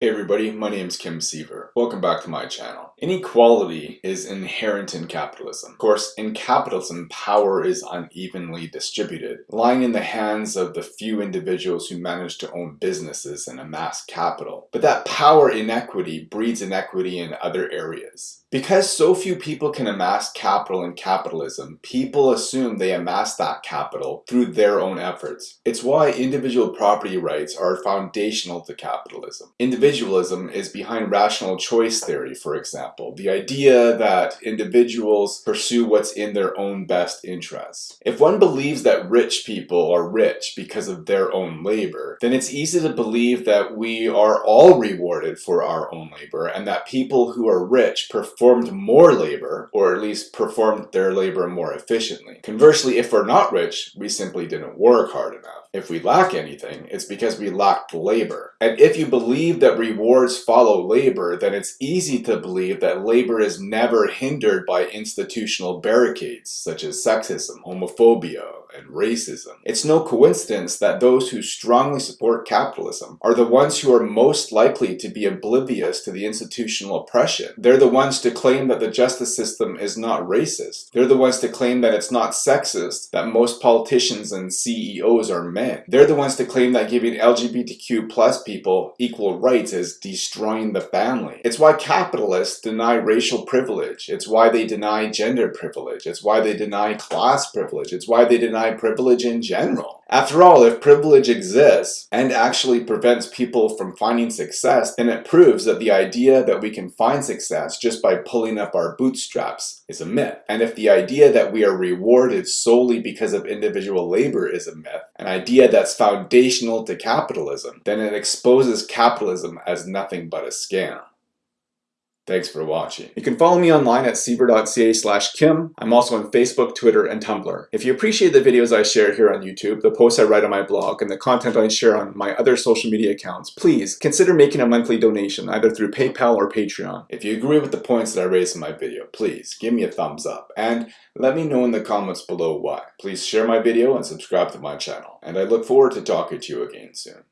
Hey everybody, my name is Kim Siever. Welcome back to my channel. Inequality is inherent in capitalism. Of course, in capitalism, power is unevenly distributed, lying in the hands of the few individuals who manage to own businesses and amass capital. But that power inequity breeds inequity in other areas. Because so few people can amass capital in capitalism, people assume they amass that capital through their own efforts. It's why individual property rights are foundational to capitalism. Individualism is behind rational choice theory, for example, the idea that individuals pursue what's in their own best interests. If one believes that rich people are rich because of their own labor, then it's easy to believe that we are all rewarded for our own labor and that people who are rich performed more labor, or at least performed their labor more efficiently. Conversely, if we're not rich, we simply didn't work hard enough. If we lack anything, it's because we lacked labor. And if you believe that rewards follow labor, then it's easy to believe that labor is never hindered by institutional barricades, such as sexism, homophobia, and racism. It's no coincidence that those who strongly support capitalism are the ones who are most likely to be oblivious to the institutional oppression. They're the ones to claim that the justice system is not racist. They're the ones to claim that it's not sexist, that most politicians and CEOs are men. They're the ones to claim that giving LGBTQ plus people equal rights is destroying the family. It's why capitalists deny racial privilege. It's why they deny gender privilege. It's why they deny class privilege. It's why they privilege in general. After all, if privilege exists and actually prevents people from finding success, then it proves that the idea that we can find success just by pulling up our bootstraps is a myth. And if the idea that we are rewarded solely because of individual labor is a myth, an idea that's foundational to capitalism, then it exposes capitalism as nothing but a scam. Thanks for watching. You can follow me online at siever.ca slash kim. I'm also on Facebook, Twitter, and Tumblr. If you appreciate the videos I share here on YouTube, the posts I write on my blog, and the content I share on my other social media accounts, please consider making a monthly donation either through PayPal or Patreon. If you agree with the points that I raised in my video, please give me a thumbs up and let me know in the comments below why. Please share my video and subscribe to my channel. And I look forward to talking to you again soon.